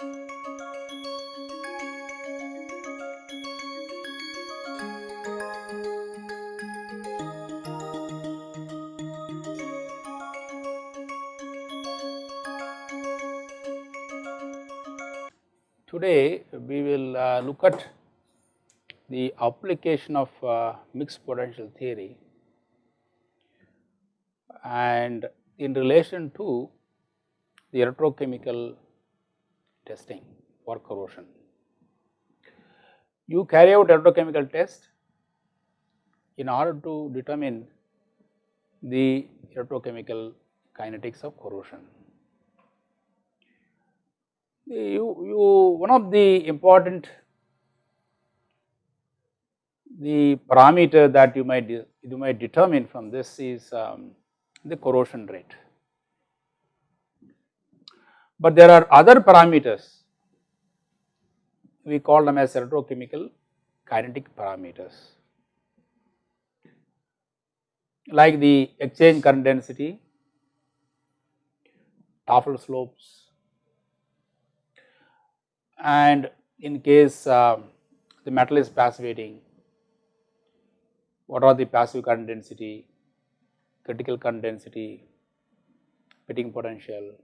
Today we will uh, look at the application of uh, mixed potential theory. And in relation to the electrochemical testing for corrosion. You carry out electrochemical test in order to determine the electrochemical kinetics of corrosion. You, you one of the important the parameter that you might you might determine from this is um, the corrosion rate. But there are other parameters. We call them as electrochemical kinetic parameters. Like the exchange current density, Tafel slopes and in case uh, the metal is passivating, what are the passive current density, critical current density, pitting potential,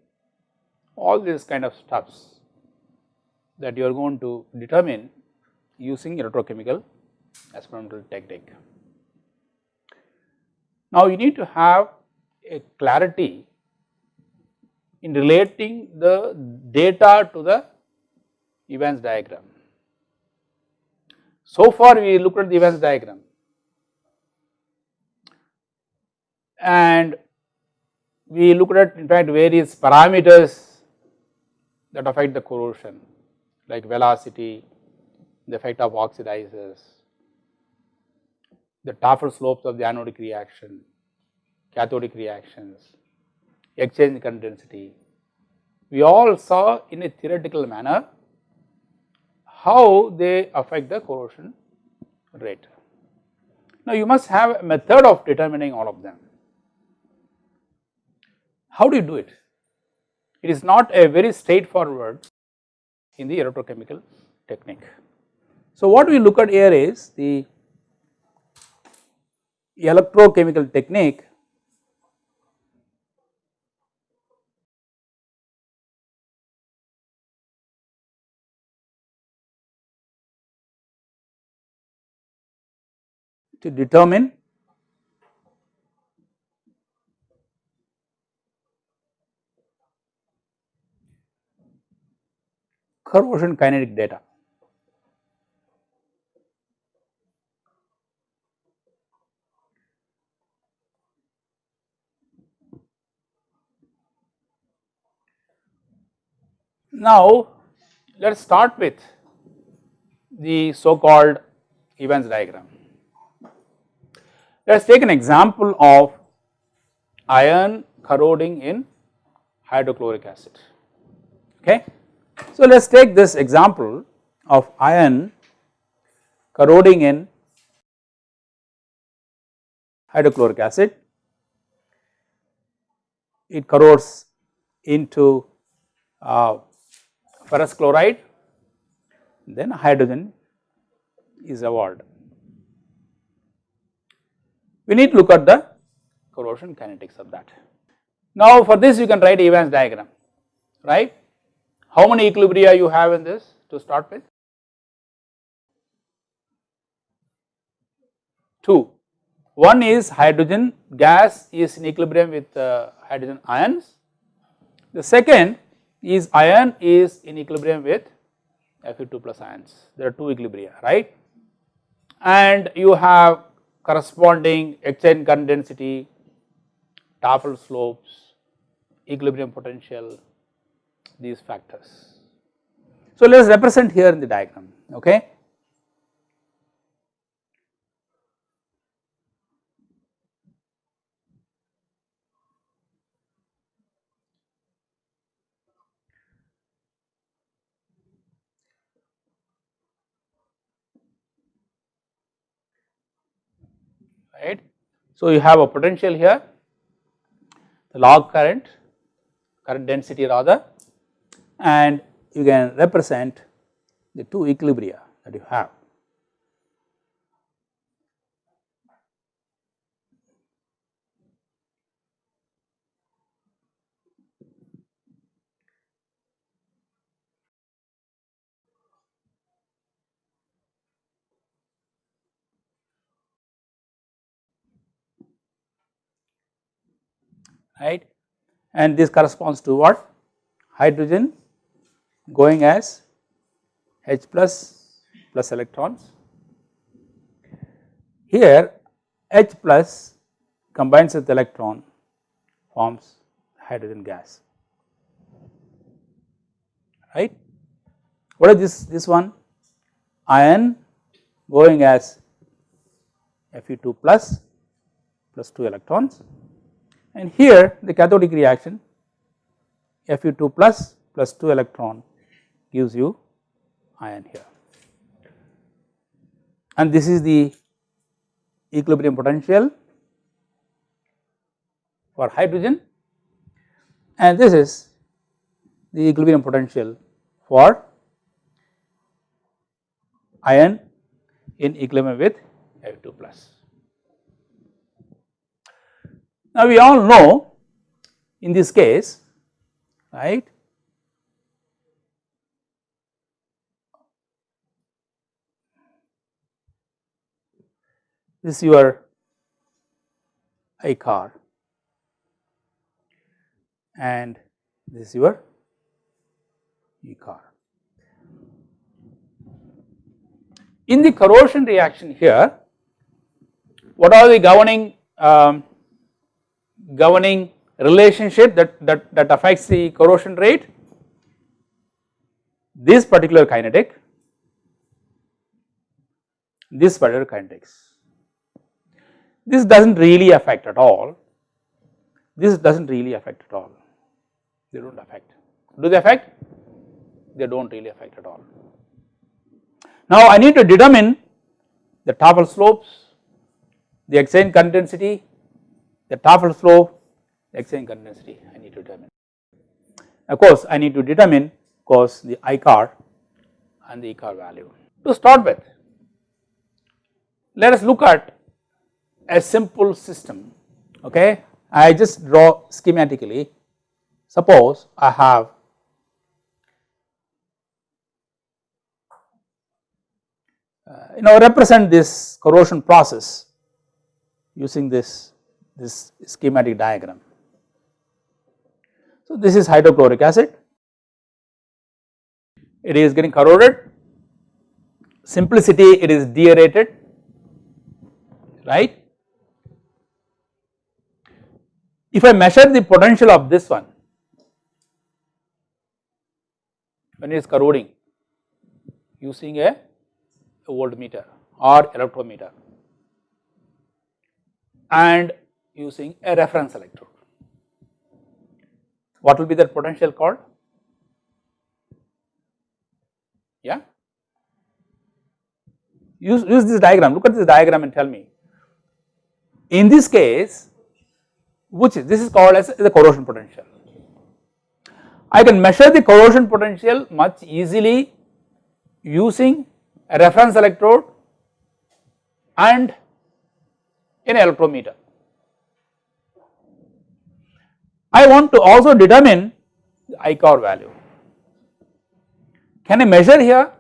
all these kind of stuffs that you are going to determine using electrochemical experimental technique. Now, you need to have a clarity in relating the data to the Evans diagram. So far we looked at the Evans diagram and we looked at in fact various parameters that affect the corrosion like velocity, the effect of oxidizers, the Tafel slopes of the anodic reaction, cathodic reactions, exchange current density. We all saw in a theoretical manner how they affect the corrosion rate. Now you must have a method of determining all of them. How do you do it? It is not a very straightforward in the electrochemical technique. So what we look at here is the electrochemical technique to determine corrosion kinetic data. Now, let us start with the so called Evans diagram. Let us take an example of iron corroding in hydrochloric acid. Okay. So, let us take this example of iron corroding in hydrochloric acid. It corrodes into uh, ferrous chloride, then hydrogen is evolved. We need to look at the corrosion kinetics of that. Now, for this you can write Evans diagram, right. How many equilibria you have in this to start with? 2. One is hydrogen gas is in equilibrium with uh, hydrogen ions. The second is iron is in equilibrium with Fe2 plus ions. There are two equilibria, right? And you have corresponding exchange current density, Tafel slopes, equilibrium potential, these factors. So, let us represent here in the diagram, okay. right. So, you have a potential here, the log current, current density rather and you can represent the two equilibria that you have. right and this corresponds to what hydrogen going as H plus plus electrons. Here H plus combines with electron forms hydrogen gas right. What is this this one ion going as Fe2 plus plus 2 electrons and here the cathodic reaction Fe2 plus plus 2 electron gives you ion here. And this is the equilibrium potential for hydrogen and this is the equilibrium potential for ion in equilibrium with F2 plus. Now we all know in this case right this is your I car and this is your E car. In the corrosion reaction here, what are the governing um, governing relationship that, that, that affects the corrosion rate? This particular kinetic, this particular kinetics. This does not really affect at all, this does not really affect at all, they do not affect. Do they affect? They do not really affect at all. Now I need to determine the Tafel slopes, the exchange current the Tafel slope, the exchange current I need to determine. Of course I need to determine course the I car and the E car value. To start with, let us look at a simple system okay. I just draw schematically suppose I have uh, you know represent this corrosion process using this this schematic diagram. So this is hydrochloric acid it is getting corroded simplicity it is deaerated right If I measure the potential of this one when it is corroding using a, a voltmeter or electrometer and using a reference electrode. What will be that potential called? Yeah. Use, use this diagram, look at this diagram and tell me. In this case, which is this is called as the corrosion potential. I can measure the corrosion potential much easily using a reference electrode and an electrometer. I want to also determine the I car value. Can I measure here?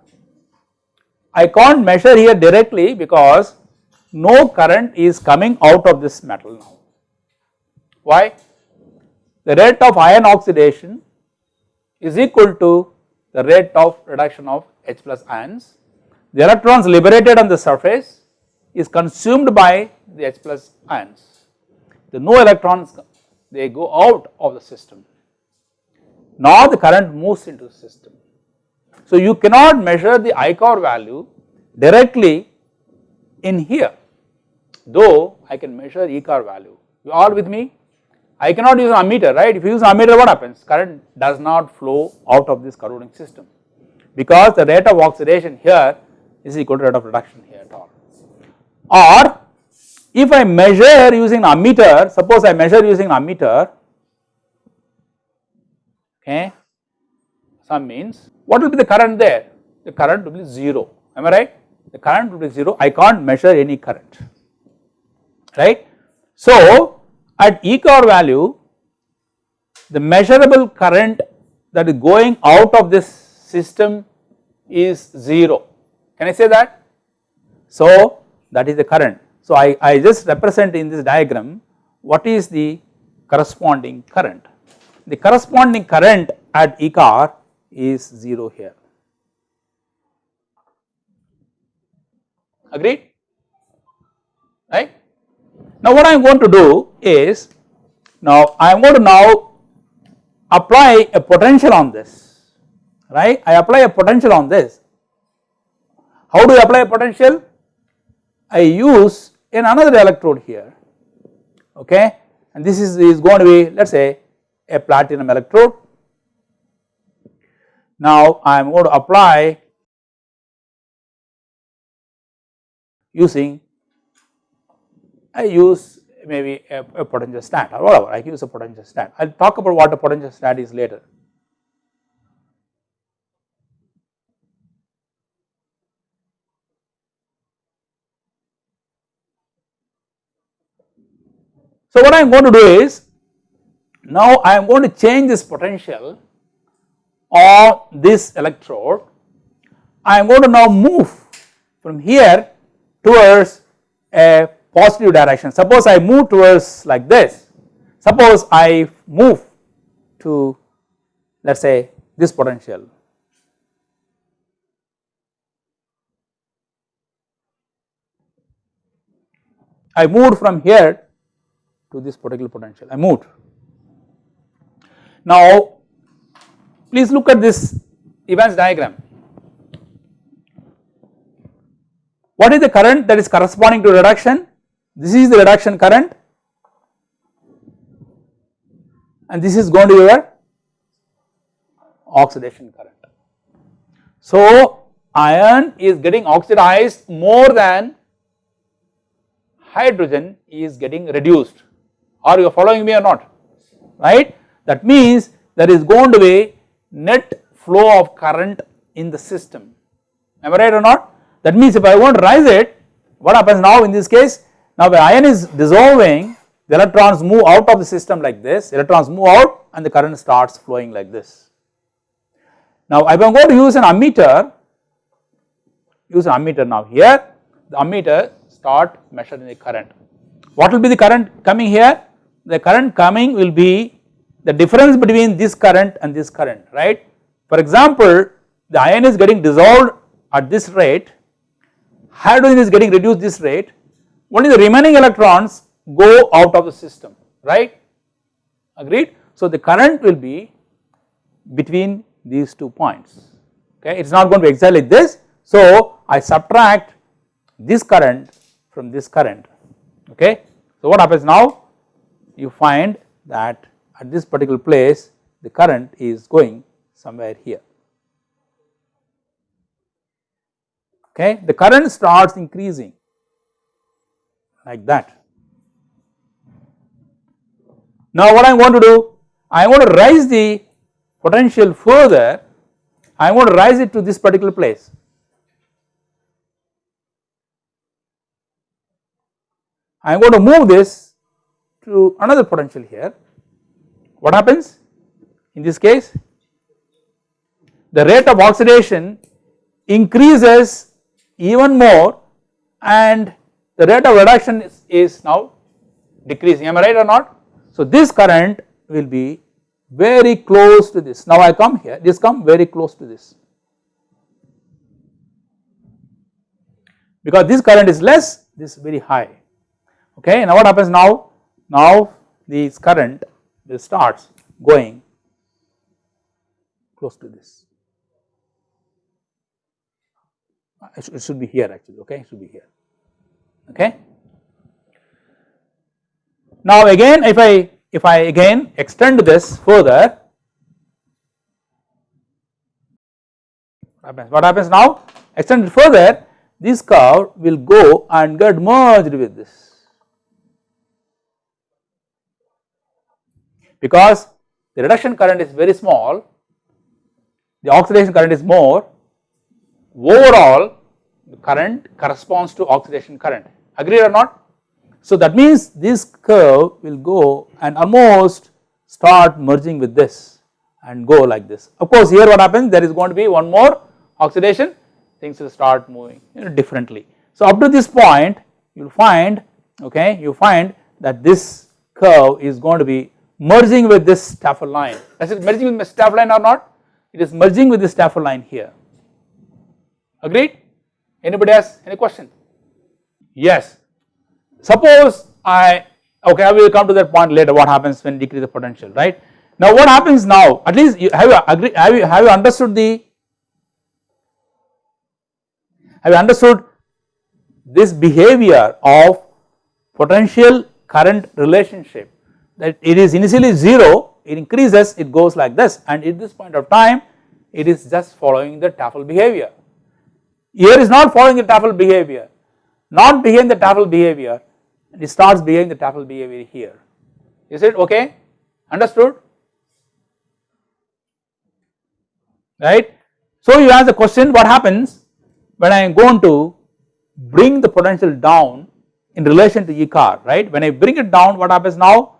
I can't measure here directly because no current is coming out of this metal now. Why? The rate of iron oxidation is equal to the rate of reduction of H plus ions. The electrons liberated on the surface is consumed by the H plus ions. The no electrons they go out of the system. Now the current moves into the system. So you cannot measure the I car value directly in here though I can measure E car value. You are with me? I cannot use an ammeter right if you use an ammeter what happens current does not flow out of this corroding system because the rate of oxidation here is equal to rate of reduction here at all or if I measure using an ammeter suppose I measure using an ammeter okay some means what will be the current there? The current will be 0, am I right? The current will be 0, I can't measure any current, right. So, at E car value, the measurable current that is going out of this system is 0, can I say that? So, that is the current. So, I, I just represent in this diagram what is the corresponding current. The corresponding current at E car is 0 here. Agreed? Now what I am going to do is, now I am going to now apply a potential on this, right? I apply a potential on this. How do I apply a potential? I use in another electrode here, okay? And this is, is going to be let us say a platinum electrode. Now I am going to apply using I use maybe a, a potentiostat or whatever I use a potentiostat. I will talk about what a potentiostat is later. So what I am going to do is now I am going to change this potential on this electrode. I am going to now move from here towards a positive direction. Suppose I move towards like this, suppose I move to let us say this potential. I moved from here to this particular potential, I moved. Now please look at this Evans diagram. What is the current that is corresponding to reduction? This is the reduction current and this is going to be your oxidation current. So iron is getting oxidized more than hydrogen is getting reduced. Are you following me or not? Right? That means there is going to be net flow of current in the system. Am I right or not? That means if I want to rise it, what happens now in this case? Now the ion is dissolving, the electrons move out of the system like this, electrons move out and the current starts flowing like this. Now if I am going to use an ammeter, use an ammeter now here, the ammeter start measuring the current. What will be the current coming here? The current coming will be the difference between this current and this current, right. For example, the ion is getting dissolved at this rate hydrogen is getting reduced this rate, only the remaining electrons go out of the system, right, agreed. So the current will be between these two points, okay, it is not going to like this. So I subtract this current from this current, okay. So what happens now, you find that at this particular place the current is going somewhere here. okay the current starts increasing like that. Now what I am going to do I going to raise the potential further I going to raise it to this particular place. I am going to move this to another potential here. What happens in this case? The rate of oxidation increases even more and the rate of reduction is, is now decreasing am I right or not. So this current will be very close to this. Now I come here this come very close to this. Because this current is less this is very high. Okay now what happens now? Now this current will starts going close to this. It should be here actually okay? It should be here okay. Now again if I if I again extend this further what happens? Now? Extend it further this curve will go and get merged with this. Because the reduction current is very small the oxidation current is more overall the current corresponds to oxidation current agreed or not. So that means this curve will go and almost start merging with this and go like this. Of course here what happens there is going to be one more oxidation things will start moving you know, differently. So up to this point you will find okay you find that this curve is going to be merging with this Tafel line. Is it merging with the Tafel line or not? It is merging with the Tafel line here. Agreed? Anybody has any question? Yes. Suppose I okay I will come to that point later what happens when decrease the potential right. Now what happens now at least you have you agree have you have you understood the have you understood this behavior of potential current relationship that it is initially 0 it increases it goes like this and at this point of time it is just following the Tafel behavior. Here is not following the Tafel behavior not behaving the Tafel behavior it starts behaving the Tafel behavior here. Is it okay? Understood? Right. So you ask the question what happens when I am going to bring the potential down in relation to E car right? When I bring it down what happens now?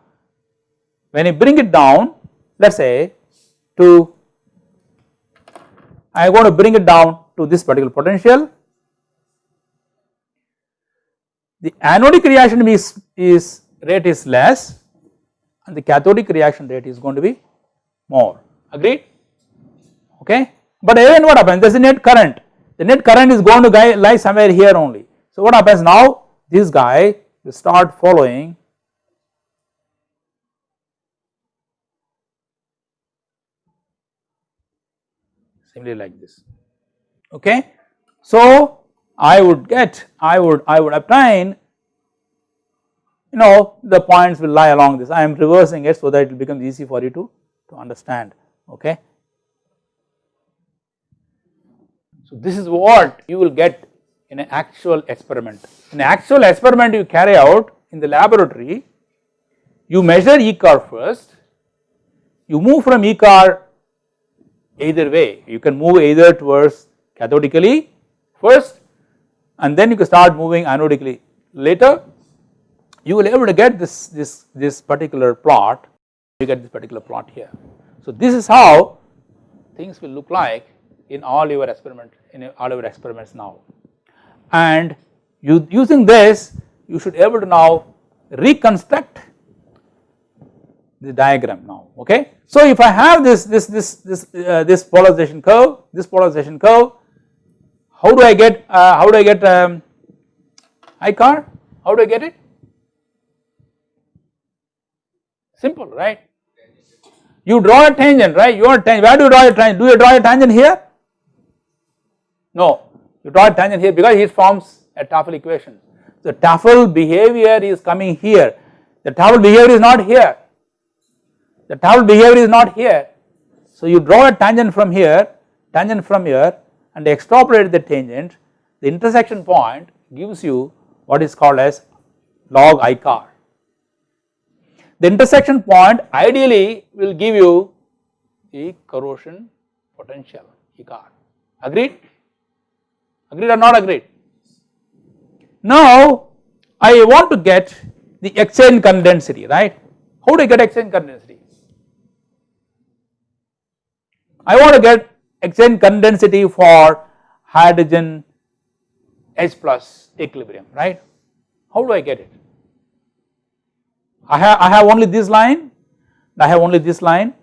When I bring it down let us say to I am going to bring it down to this particular potential the anodic reaction is, is rate is less and the cathodic reaction rate is going to be more agreed okay. But again what happens there is a net current the net current is going to lie somewhere here only. So what happens now this guy will start following simply like this okay. So I would get I would I would obtain you know the points will lie along this I am reversing it so that it will become easy for you to, to understand okay. So this is what you will get in an actual experiment. In an actual experiment you carry out in the laboratory, you measure E car first, you move from E car either way, you can move either towards cathodically first and then you can start moving anodically later, you will able to get this, this, this particular plot, you get this particular plot here. So this is how things will look like in all your experiment in all your experiments now and you using this you should able to now reconstruct the diagram now okay. So if I have this this this this uh, this polarization curve this polarization curve how do I get uh, how do I get um, I car how do I get it? Simple right? You draw a tangent right? Your tangent. Where do you draw a tangent? Do you draw a tangent here? No, you draw a tangent here because it forms a Tafel equation. The Tafel behavior is coming here, the Tafel behavior is not here, the Tafel behavior is not here. So you draw a tangent from here, tangent from here and extrapolate the tangent, the intersection point gives you what is called as log I car. The intersection point ideally will give you the corrosion potential E car, agreed? agreed or not agreed. Now I want to get the exchange current density right, how do I get exchange current density? I want to get exchange current density for hydrogen H plus equilibrium right, how do I get it? I have, I have only this line, I have only this line,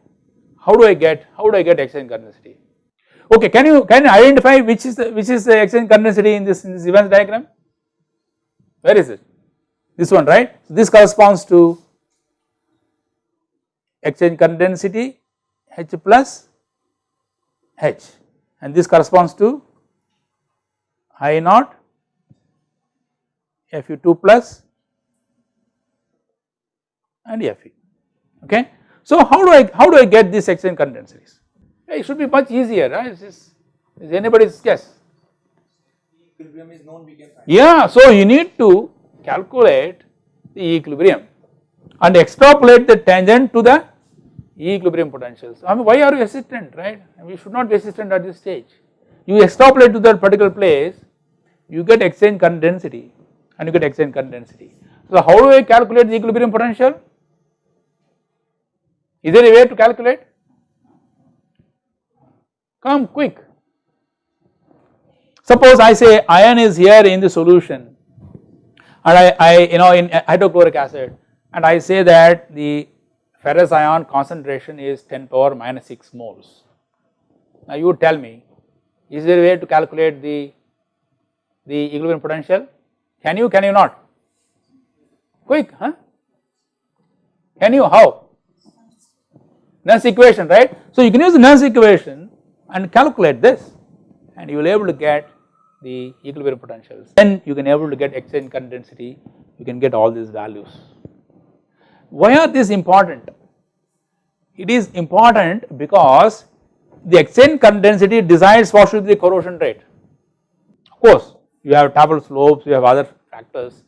how do I get, how do I get exchange current density? Okay, can you can you identify which is the which is the exchange current density in this in this Evans diagram? Where is it? This one, right? so This corresponds to exchange current density H plus H and this corresponds to I naught Fe2 plus and Fe. Okay. So how do I how do I get this exchange current densities? It should be much easier, right? Is, is anybody's guess? Equilibrium is known, we can find. Yeah, so you need to calculate the equilibrium and extrapolate the tangent to the equilibrium potentials. I mean why are you hesitant right, you should not be hesitant at this stage. You extrapolate to that particular place, you get exchange current density and you get exchange current density. So how do I calculate the equilibrium potential? Is there a way to calculate? Come quick. Suppose I say iron is here in the solution and I, I you know in hydrochloric acid and I say that the ferrous ion concentration is 10 power minus 6 moles. Now you tell me is there a way to calculate the, the equilibrium potential? Can you, can you not? Quick, huh? Can you, how? Nernst equation, right? So you can use the Nernst equation and calculate this and you will able to get the equilibrium potentials. Then you can able to get exchange current density, you can get all these values. Why are these important? It is important because the exchange density decides what should be the corrosion rate. Of course, you have Tafel slopes, you have other factors.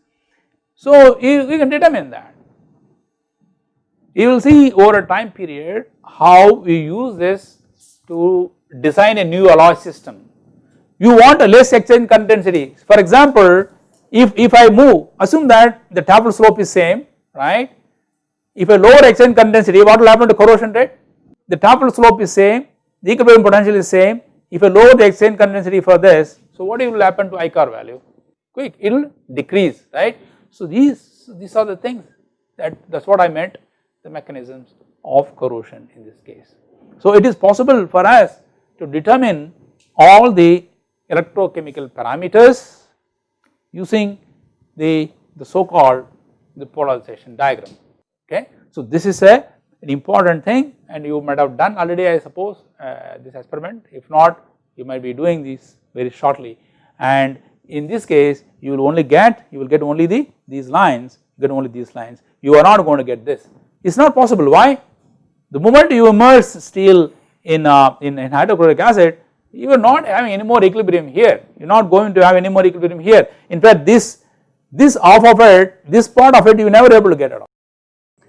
So you, you can determine that. You will see over a time period how we use this to design a new alloy system. You want a less exchange density. For example, if, if I move, assume that the Tafel slope is same, right. If a lower exchange current density, what will happen to corrosion rate? The Tafel slope is same, the equilibrium potential is same. If I lower the exchange current density for this, so what will happen to ICAR value? Quick, it will decrease, right. So these, these are the things that that is what I meant the mechanisms of corrosion in this case. So it is possible for us to determine all the electrochemical parameters using the, the so called the polarization diagram okay. So this is a an important thing and you might have done already I suppose uh, this experiment. If not you might be doing this very shortly. And in this case you will only get you will get only the these lines get only these lines. You are not going to get this. It is not possible. Why? The moment you immerse steel in, uh, in, in hydrochloric acid you are not having any more equilibrium here. You are not going to have any more equilibrium here. In fact this this half of it this part of it you never able to get at all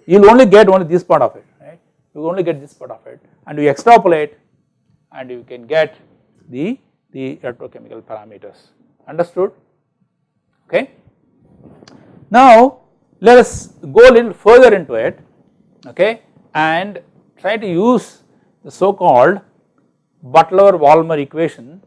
you will only get only this part of it right? You only get this part of it. And you extrapolate and you can get the the electrochemical parameters. Understood? Okay. Now let us go a little further into it okay? And try to use the so called Butler-Volmer equation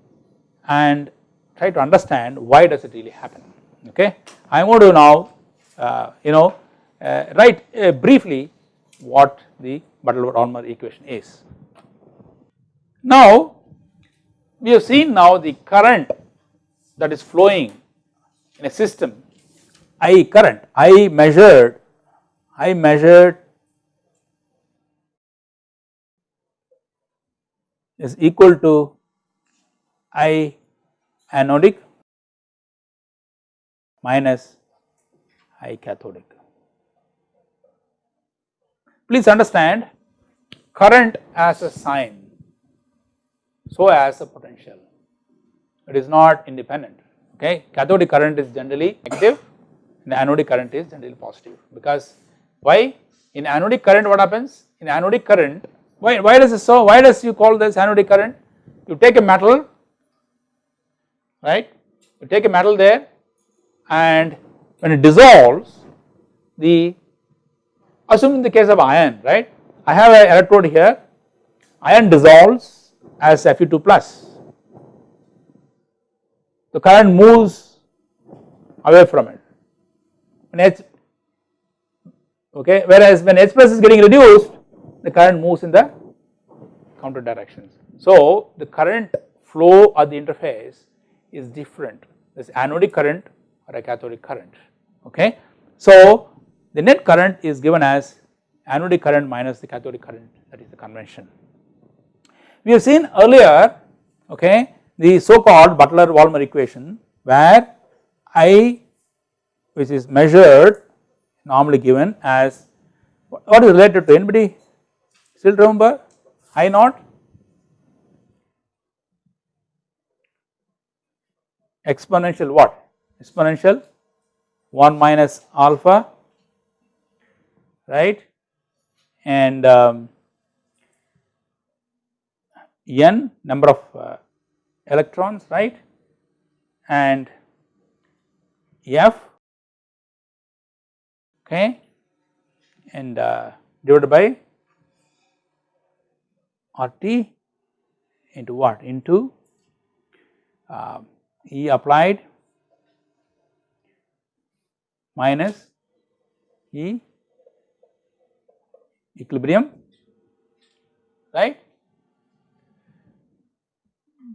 and try to understand why does it really happen okay. I am going to now uh, you know uh, write uh, briefly what the Butler-Volmer equation is. Now we have seen now the current that is flowing in a system I current I measured I measured is equal to I anodic minus I cathodic. Please understand current as a sign, so as a potential, it is not independent okay. Cathodic current is generally negative and anodic current is generally positive. Because why? In anodic current what happens? In anodic current why, why does it so why does you call this anodic current? You take a metal right? You take a metal there and when it dissolves the assume in the case of iron right? I have an electrode here. Iron dissolves as Fe2 plus. The current moves away from it. When H okay whereas when H plus is getting reduced the current moves in the counter directions. So the current flow at the interface is different. There is anodic current or a cathodic current okay. So the net current is given as anodic current minus the cathodic current that is the convention. We have seen earlier okay the so called Butler-Volmer equation where I which is measured normally given as what is related to anybody still remember I naught exponential what exponential 1 minus alpha right? And um, n number of uh, electrons right? And F okay? And uh, divided by RT into what? Into uh, E applied minus E equilibrium right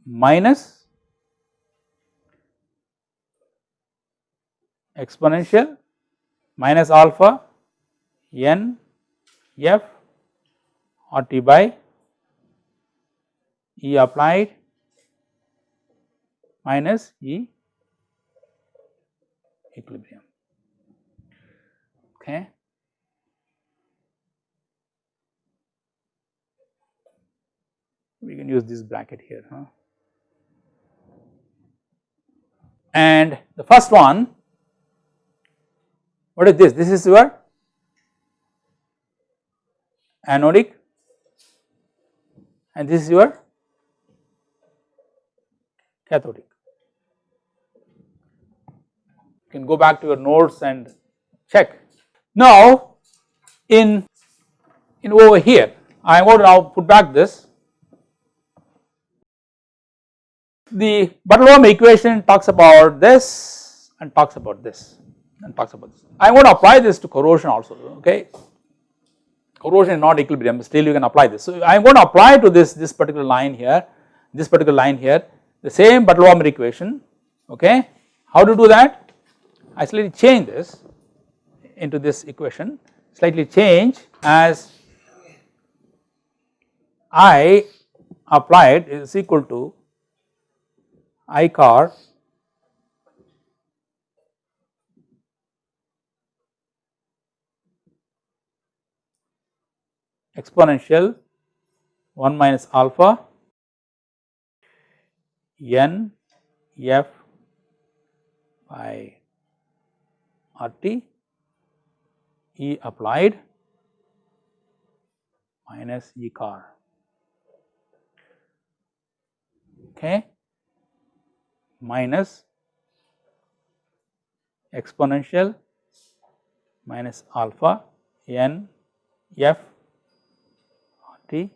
minus exponential minus alpha n f RT by E applied minus E equilibrium okay. We can use this bracket here huh? and the first one what is this? This is your anodic and this is your cathodic. You can go back to your notes and check. Now in, in over here I am going to now put back this. The Butler equation talks about this and talks about this and talks about this. I am going to apply this to corrosion also okay. Corrosion is not equilibrium still you can apply this. So I am going to apply to this this particular line here this particular line here the same Butler equation okay. How to do that? I slightly change this into this equation slightly change as I applied is equal to I car. Exponential 1 minus alpha n f by RT E applied minus E car. Okay minus exponential minus alpha n f t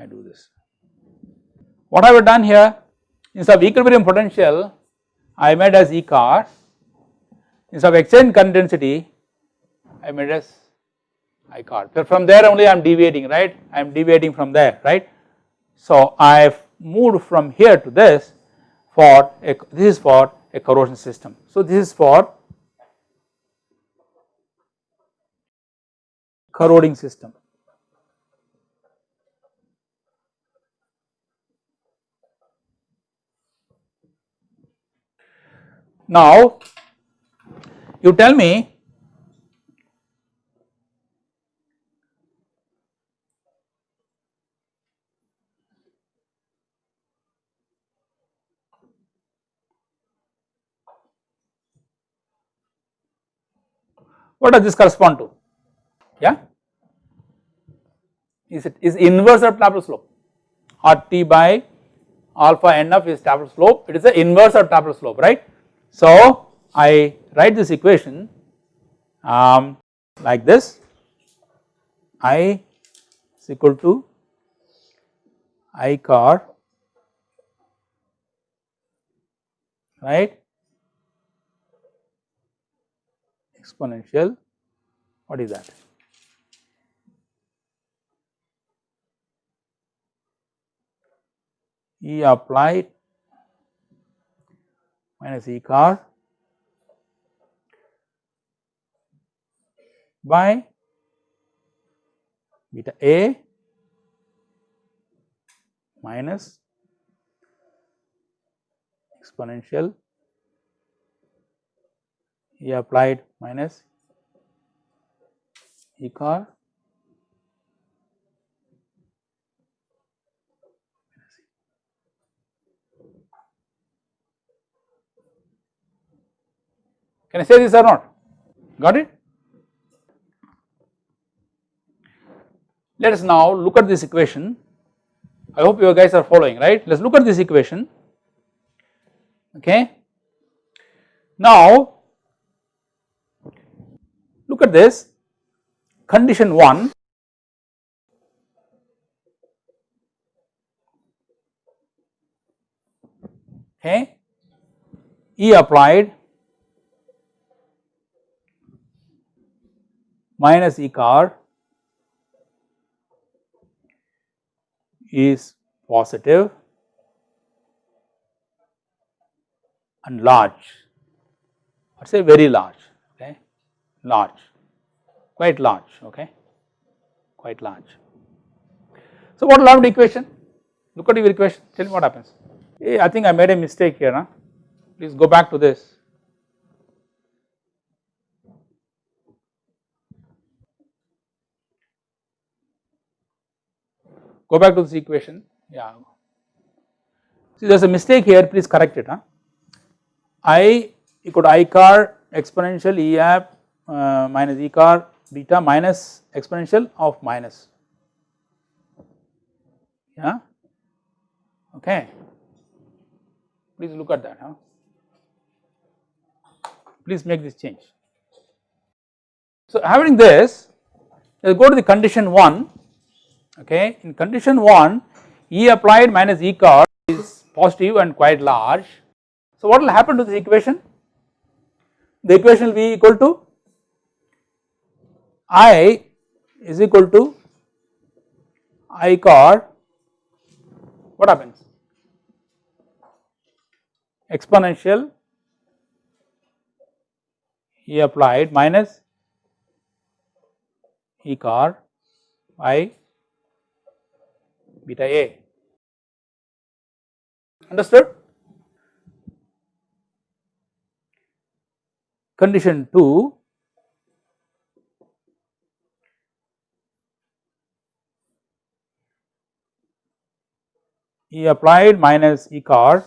I do this. What have I done here? Instead of equilibrium potential, I made as E car. Instead of exchange current density, I made as I car. So from there only I am deviating, right? I am deviating from there, right? So I have moved from here to this for a, this is for a corrosion system. So this is for corroding system. Now you tell me what does this correspond to? Yeah? Is it is inverse of Tafel slope? RT by alpha NF is Tafel slope. It is the inverse of Tafel slope right? So, I write this equation um, like this. I is equal to I car right exponential what is that? E applied minus E car by beta A minus exponential E applied minus E car Can I say this or not? Got it? Let us now look at this equation. I hope you guys are following, right? Let us look at this equation. Okay. Now, look at this. Condition 1 okay. E applied. Minus E car is positive and large. Or say very large. Okay. Large quite large okay? Quite large. So what will equation? Look at your equation. Tell me what happens. Hey, I think I made a mistake here huh? please go back to this. Go back to this equation. Yeah. See there is a mistake here. Please correct it huh? I equal to i car exponential e app uh, minus e car beta minus exponential of minus yeah okay please look at that huh please make this change so having this let us go to the condition 1 okay. In condition 1 E applied minus E car is positive and quite large. So what will happen to this equation? The equation will be equal to I is equal to I car what happens? Exponential E applied minus E car I beta A understood. Condition 2 E applied minus E car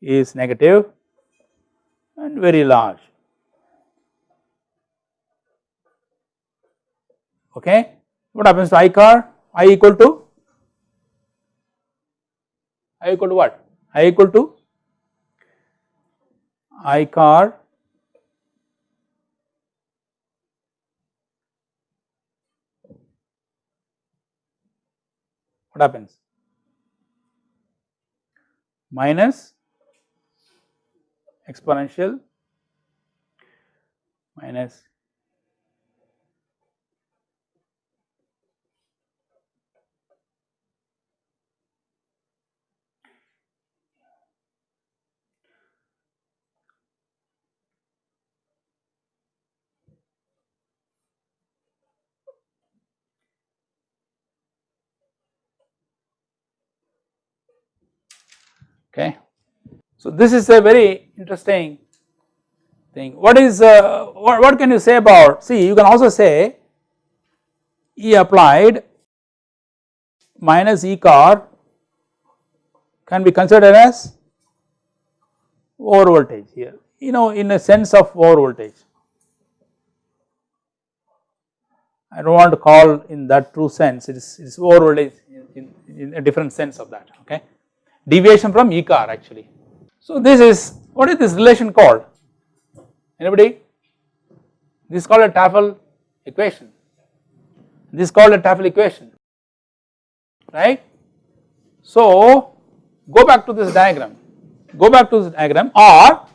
is negative and very large okay what happens to I car? I equal to I equal to what? I equal to I car what happens? Minus exponential minus okay. So this is a very interesting thing. What is uh, what, what can you say about see you can also say E applied minus E car can be considered as over voltage here you know in a sense of over voltage. I do not want to call in that true sense it is, it is over voltage in, in, in a different sense of that okay deviation from E car actually. So this is what is this relation called? Anybody? This is called a Tafel equation. This is called a Tafel equation right. So go back to this diagram. Go back to this diagram or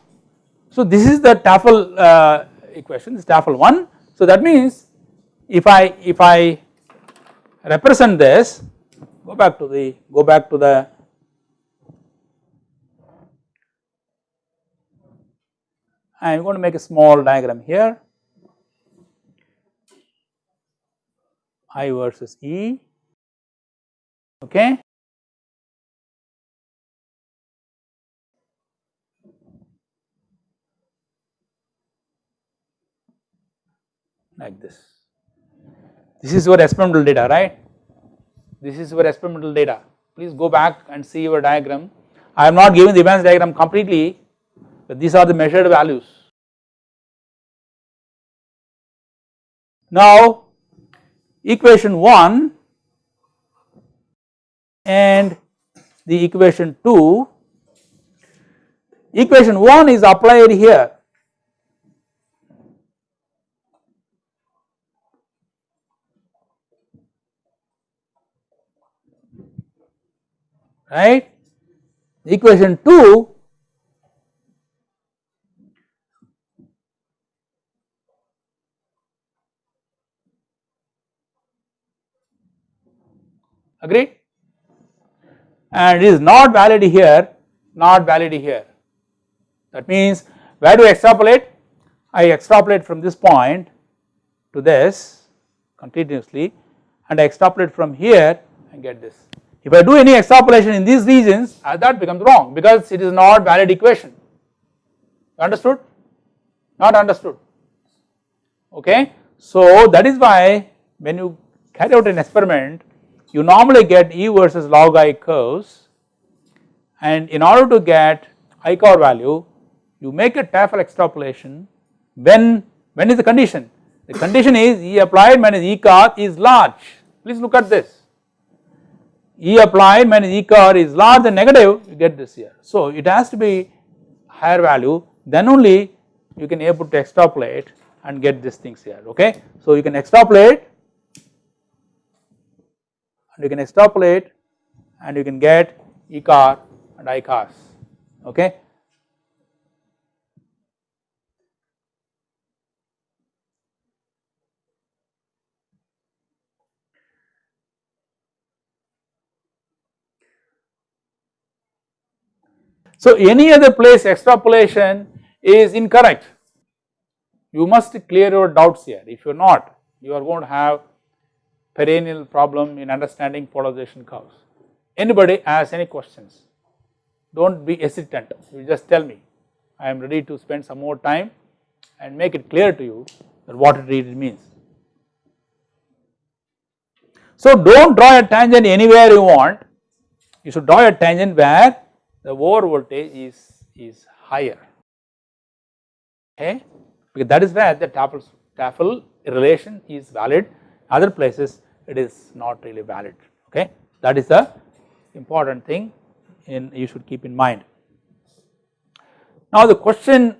so this is the Tafel uh, equation this Tafel 1 so that means if I if I represent this go back to the go back to the I am going to make a small diagram here. I versus E. Okay. Like this. This is your experimental data right? This is your experimental data. Please go back and see your diagram. I am not giving the Evans diagram completely these are the measured values. Now equation 1 and the equation 2, equation 1 is applied here right. Equation 2 agreed and it is not valid here not valid here. That means where do I extrapolate? I extrapolate from this point to this continuously and I extrapolate from here and get this. If I do any extrapolation in these regions uh, that becomes wrong because it is not valid equation. Understood? Not understood. Okay. So that is why when you carry out an experiment you normally get E versus log I curves and in order to get ICAR value you make a Tafel extrapolation when when is the condition the condition is E applied minus E car is large please look at this E applied minus E car is large and negative you get this here. So it has to be higher value then only you can able to extrapolate and get these things here okay. So you can extrapolate and you can extrapolate and you can get E car and I cars okay. So any other place extrapolation is incorrect. You must clear your doubts here. If you are not, you are going to have perennial problem in understanding polarization curves. Anybody has any questions? Do not be hesitant, you just tell me. I am ready to spend some more time and make it clear to you that what it really means. So do not draw a tangent anywhere you want, you should draw a tangent where the over voltage is, is higher okay because that is where the Tafel, TAFL relation is valid other places it is not really valid okay that is the important thing in you should keep in mind. Now the question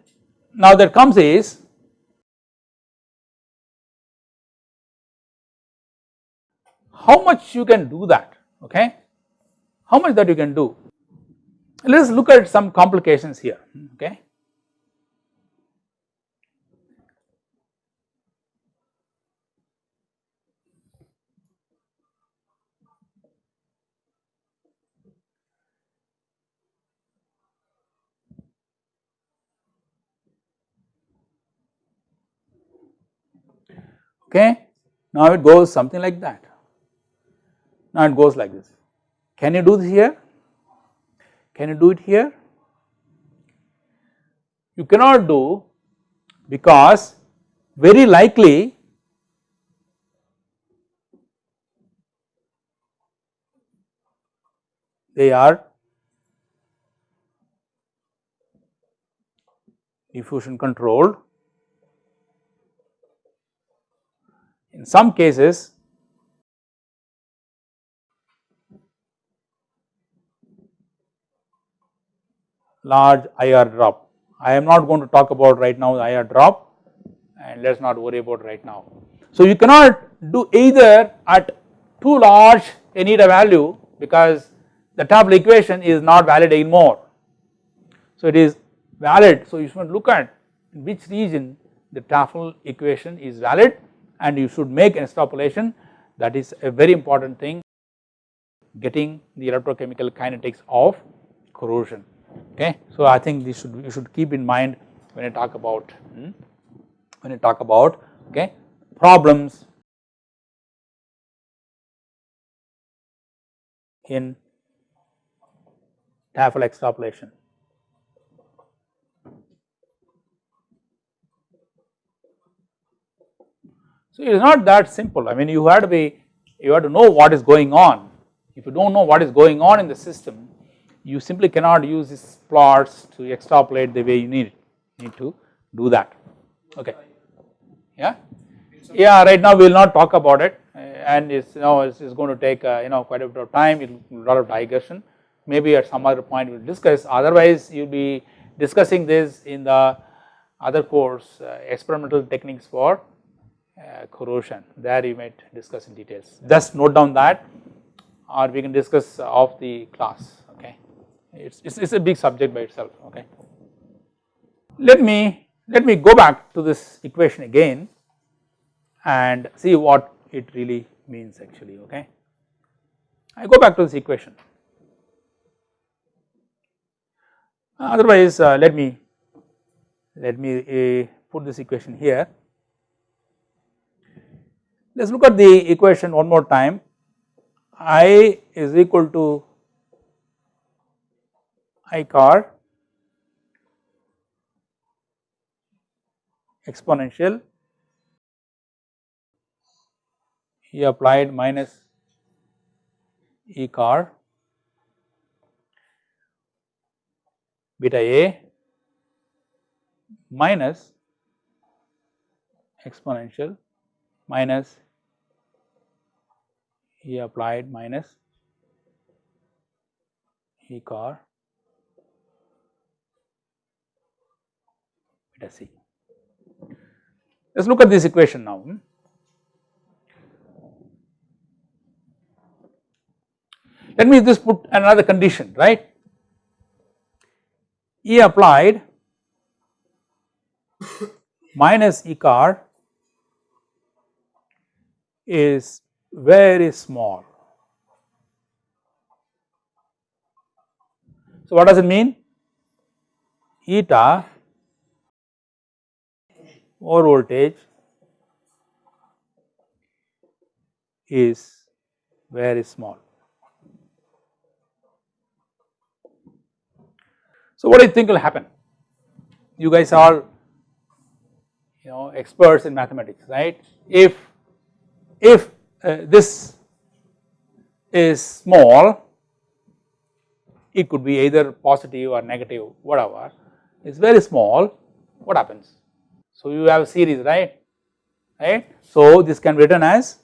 now that comes is how much you can do that okay how much that you can do let us look at some complications here okay. Okay, now it goes something like that. Now it goes like this. Can you do this here? Can you do it here? You cannot do because very likely they are diffusion controlled. In some cases large IR drop. I am not going to talk about right now the IR drop and let us not worry about right now. So you cannot do either at too large a need a value because the Tafel equation is not valid anymore. So it is valid so you should look at which region the Tafel equation is valid and you should make an extrapolation that is a very important thing getting the electrochemical kinetics of corrosion okay. So I think this should you should keep in mind when you talk about hmm, when you talk about okay problems in Tafel extrapolation. So it is not that simple. I mean you have to be you have to know what is going on. If you do not know what is going on in the system you simply cannot use these plots to extrapolate the way you need it, need to do that, okay. Yeah, yeah right now we will not talk about it. And it's you know it's, going to take uh, you know quite a bit of time, a lot of digression. Maybe at some other point we will discuss, otherwise you will be discussing this in the other course uh, experimental techniques for uh, corrosion, there you might discuss in details. Just note down that or we can discuss of the class okay? It's, it's, it's a big subject by itself okay? Let me let me go back to this equation again and see what it really means actually okay? I go back to this equation. Otherwise uh, let me let me uh, put this equation here let us look at the equation one more time. I is equal to I car exponential E applied minus E car beta A minus exponential minus E applied minus E car beta C. Let us look at this equation now. Let me just put another condition right E applied minus E car is very small. So, what does it mean? Eta or voltage is very small. So, what do you think will happen? You guys are you know experts in mathematics right if if uh, this is small it could be either positive or negative whatever. It is very small what happens? So you have a series right? Right? So this can be written as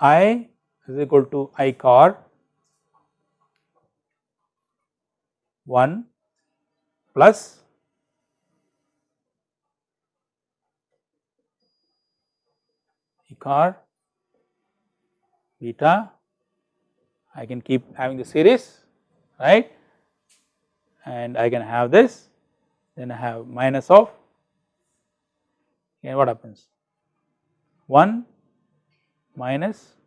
i is equal to i car 1 plus car beta. I can keep having the series right? And I can have this then I have minus of and what happens? 1 minus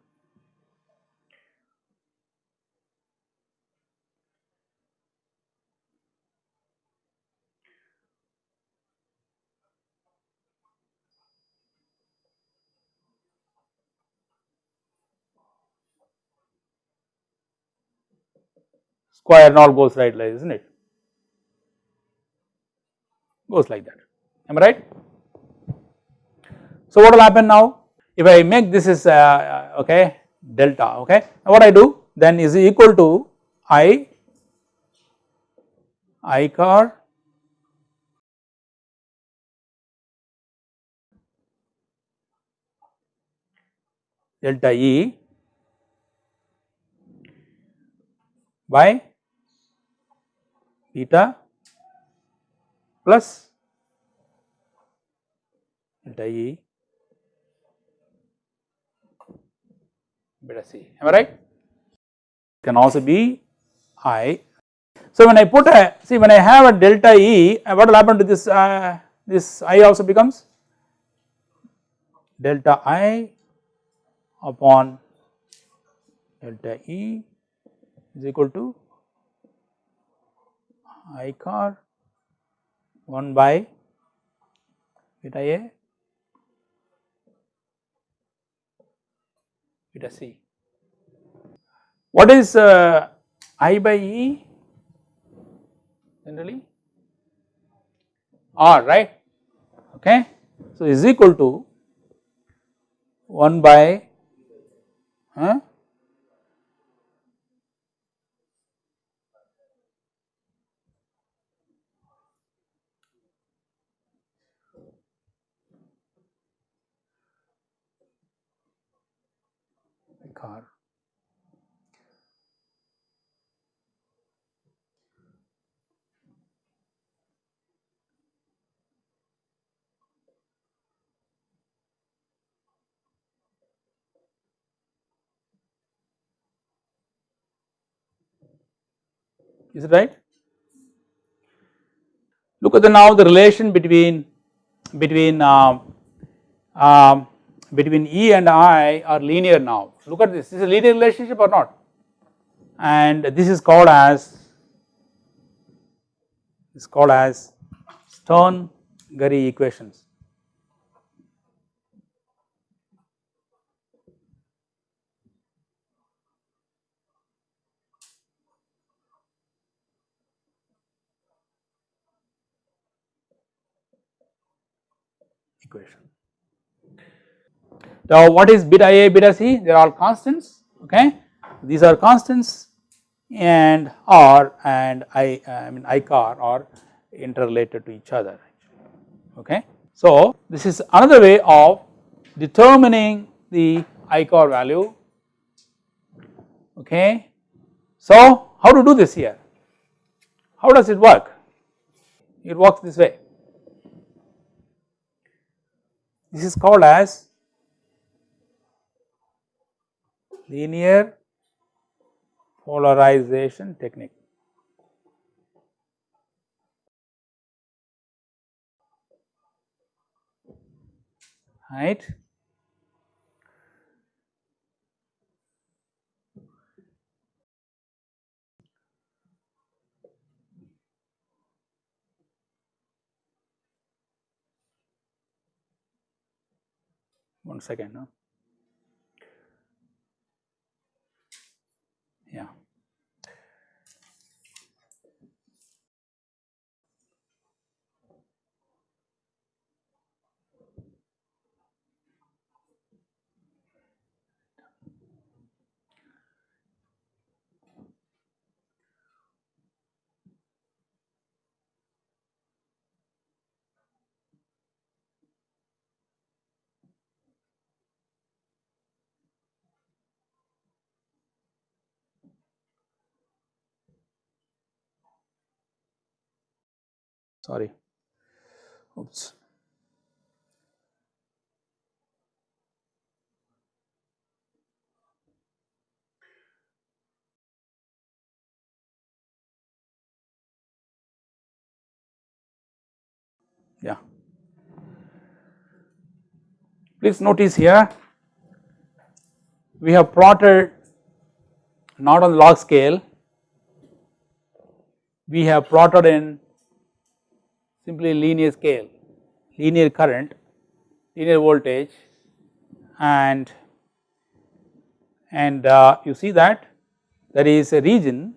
square and all goes right like isn't it? Goes like that. Am I right. So what will happen now? If I make this is uh, uh okay delta okay. Now what I do? Then is equal to I I car delta E by beta plus delta E beta C am I right can also be I. So when I put a see when I have a delta E uh, what will happen to this uh, this I also becomes delta I upon delta E is equal to I car 1 by beta A beta C. What is uh, I by E generally? R right okay. So is equal to 1 by huh, car. Is it right? Look at the now the relation between between uh, um, between E and I are linear now. Look at this, this is a linear relationship or not? And this is called as is called as Stern Geary equations. equation. Now what is beta A, beta C? They are all constants, okay. These are constants and R and I, I mean I car are interrelated to each other, okay. So this is another way of determining the I car value, okay. So how to do this here? How does it work? It works this way. This is called as linear polarization technique. Right. one second. No? Yeah. Sorry. Oops. Yeah. Please notice here we have plotted not on log scale. We have plotted in simply linear scale, linear current, linear voltage and and uh, you see that there is a region.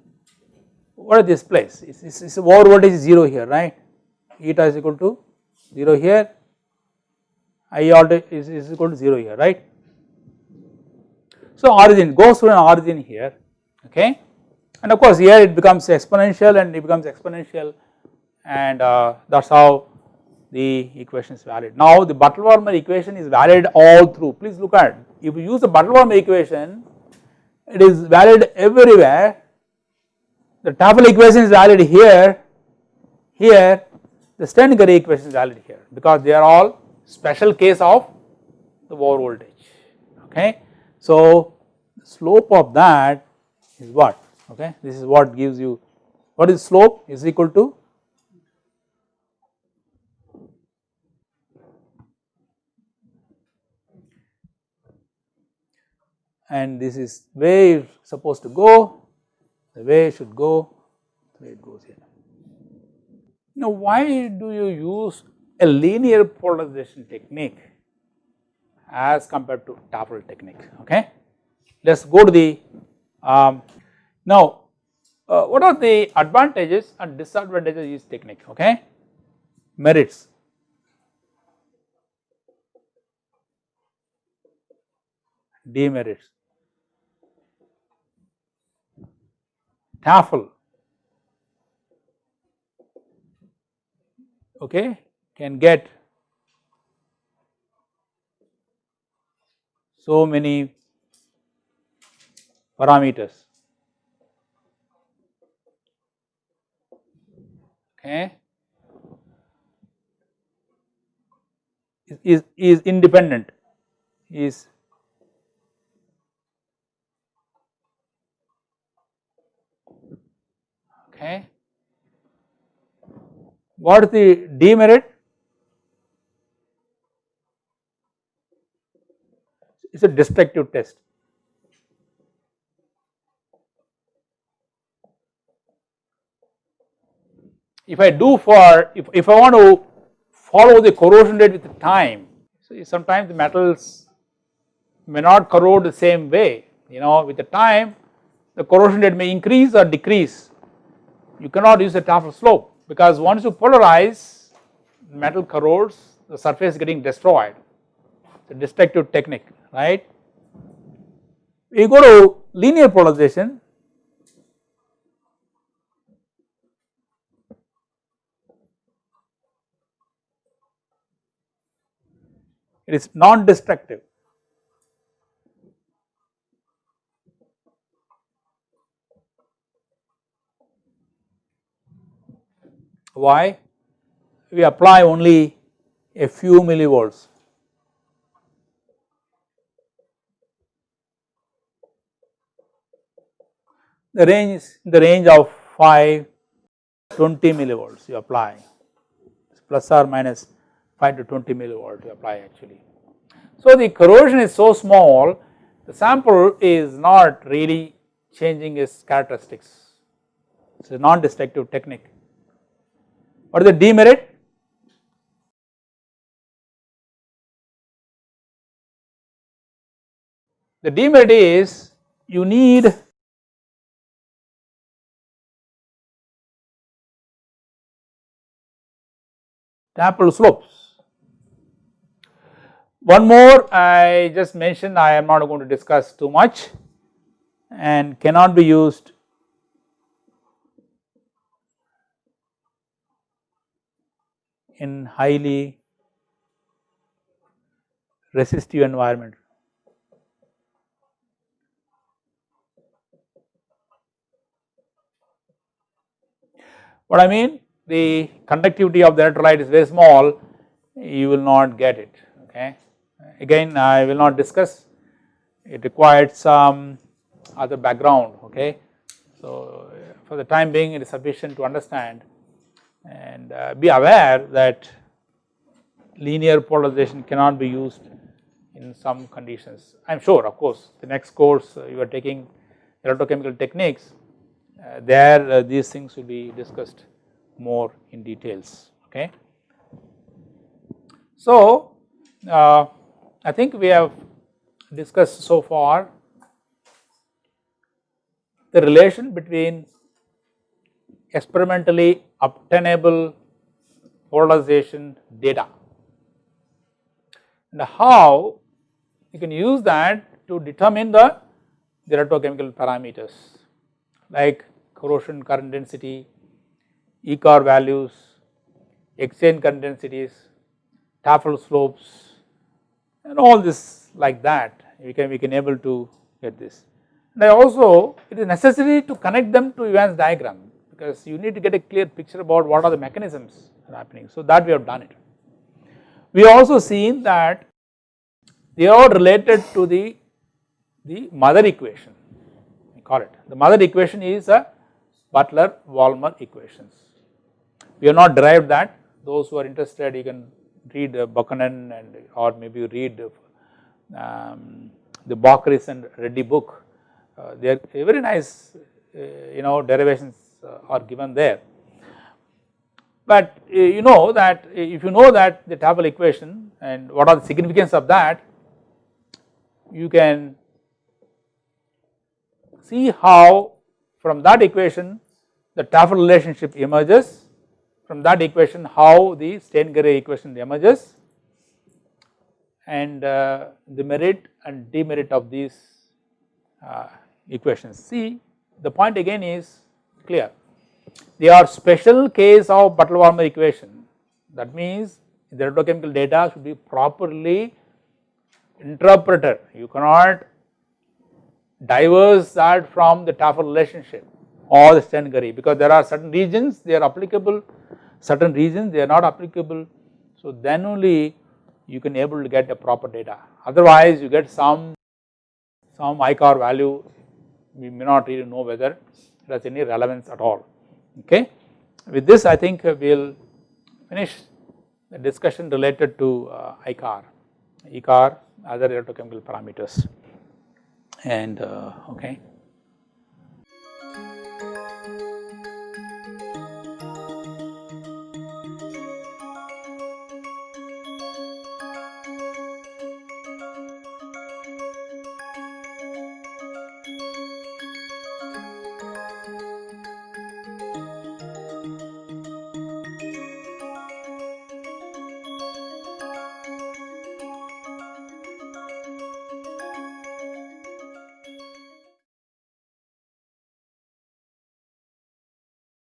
What is this place? It's, it's, it's over voltage is 0 here right? Eta is equal to 0 here. I order is, is equal to 0 here right. So origin goes through an origin here okay? And of course here it becomes exponential and it becomes exponential and uh, that is how the equation is valid. Now the Butler-Volmer equation is valid all through. Please look at if you use the Butler-Volmer equation it is valid everywhere. The Tafel equation is valid here here. The Stern-Geary equation is valid here because they are all special case of the over voltage. Okay. So the slope of that is what? Okay? This is what gives you what is slope is equal to and this is where it is supposed to go, the way it should go, the way it goes here. Now why do you use a linear polarization technique as compared to Tafel technique, okay. Let us go to the, um, now uh, what are the advantages and disadvantages of this technique, okay. Merits, demerits. Tafel okay can get so many parameters. Okay. Is, is independent, is okay. What is the demerit? It is a destructive test. If I do for, if, if I want to follow the corrosion rate with time, so sometimes the metals may not corrode the same way, you know with the time the corrosion rate may increase or decrease. You cannot use a Tafel slope because once you polarize metal corrodes the surface is getting destroyed, it's a destructive technique right. We go to linear polarization it is non-destructive. Why? We apply only a few millivolts. The range is in the range of 5 20 millivolts you apply plus or minus 5 to 20 millivolt you apply actually. So the corrosion is so small the sample is not really changing its characteristics it is a non-destructive technique. What is the demerit? The demerit is you need Tafel slopes. One more I just mentioned I am not going to discuss too much and cannot be used in highly resistive environment. What I mean the conductivity of the electrolyte is very small you will not get it okay. Again I will not discuss it required some other background okay. So for the time being it is sufficient to understand and uh, be aware that linear polarization cannot be used in some conditions. I am sure of course the next course uh, you are taking electrochemical techniques uh, there uh, these things will be discussed more in details okay. So uh, I think we have discussed so far the relation between experimentally obtainable polarization data and how you can use that to determine the, electrochemical parameters like corrosion current density, ECOR values, exchange current densities, Tafel slopes and all this like that we can we can able to get this. And I also it is necessary to connect them to Evans diagram because you need to get a clear picture about what are the mechanisms happening. So that we have done it. We also seen that they are all related to the, the mother equation we call it. The mother equation is a Butler-Volmer equations. We have not derived that those who are interested you can read uh, Buchanan and or maybe read um, the Bockris and Reddy book uh, they are very nice uh, you know derivations uh, are given there. But uh, you know that if you know that the Tafel equation and what are the significance of that you can see how from that equation the Tafel relationship emerges from that equation how the Stern-Geary equation emerges and uh, the merit and demerit of these uh, equations. See the point again is clear? They are special case of Butler-Volmer equation. That means the electrochemical data should be properly interpreted. You cannot diverse that from the Tafel relationship or the Stern-Geary because there are certain regions they are applicable, certain regions they are not applicable. So then only you can able to get the proper data. Otherwise you get some some ICAR value. We may not really know whether it has any relevance at all okay. With this I think we will finish the discussion related to uh, ICAR, ICAR other electrochemical parameters and uh, okay.